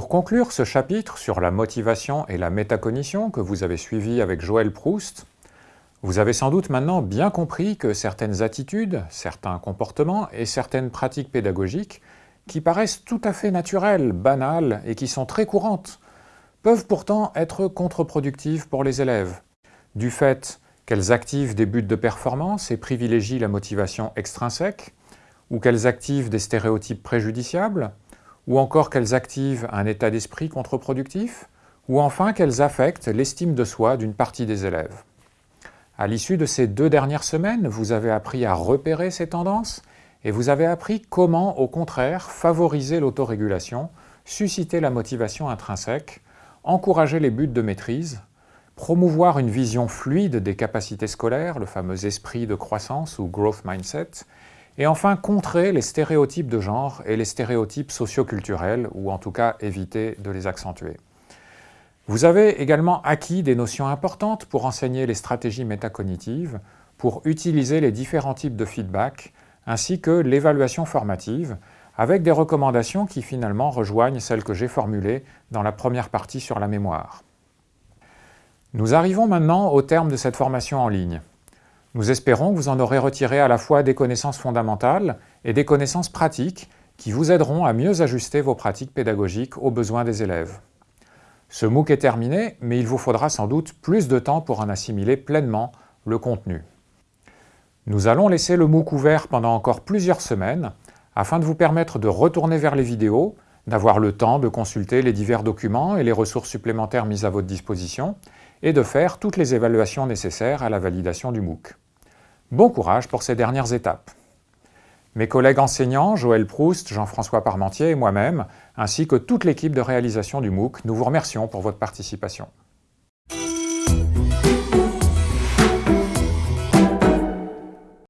conclure ce chapitre sur la motivation et la métacognition que vous avez suivi avec Joël Proust, vous avez sans doute maintenant bien compris que certaines attitudes, certains comportements et certaines pratiques pédagogiques qui paraissent tout à fait naturelles, banales et qui sont très courantes, peuvent pourtant être contre-productives pour les élèves, du fait qu'elles activent des buts de performance et privilégient la motivation extrinsèque, ou qu'elles activent des stéréotypes préjudiciables, ou encore qu'elles activent un état d'esprit contre-productif, ou enfin qu'elles affectent l'estime de soi d'une partie des élèves. À l'issue de ces deux dernières semaines, vous avez appris à repérer ces tendances et vous avez appris comment, au contraire, favoriser l'autorégulation, susciter la motivation intrinsèque, encourager les buts de maîtrise, promouvoir une vision fluide des capacités scolaires, le fameux esprit de croissance ou growth mindset, et enfin contrer les stéréotypes de genre et les stéréotypes socioculturels, ou en tout cas éviter de les accentuer. Vous avez également acquis des notions importantes pour enseigner les stratégies métacognitives, pour utiliser les différents types de feedback, ainsi que l'évaluation formative, avec des recommandations qui finalement rejoignent celles que j'ai formulées dans la première partie sur la mémoire. Nous arrivons maintenant au terme de cette formation en ligne. Nous espérons que vous en aurez retiré à la fois des connaissances fondamentales et des connaissances pratiques qui vous aideront à mieux ajuster vos pratiques pédagogiques aux besoins des élèves. Ce MOOC est terminé, mais il vous faudra sans doute plus de temps pour en assimiler pleinement le contenu. Nous allons laisser le MOOC ouvert pendant encore plusieurs semaines afin de vous permettre de retourner vers les vidéos, d'avoir le temps de consulter les divers documents et les ressources supplémentaires mises à votre disposition et de faire toutes les évaluations nécessaires à la validation du MOOC. Bon courage pour ces dernières étapes. Mes collègues enseignants, Joël Proust, Jean-François Parmentier et moi-même, ainsi que toute l'équipe de réalisation du MOOC, nous vous remercions pour votre participation.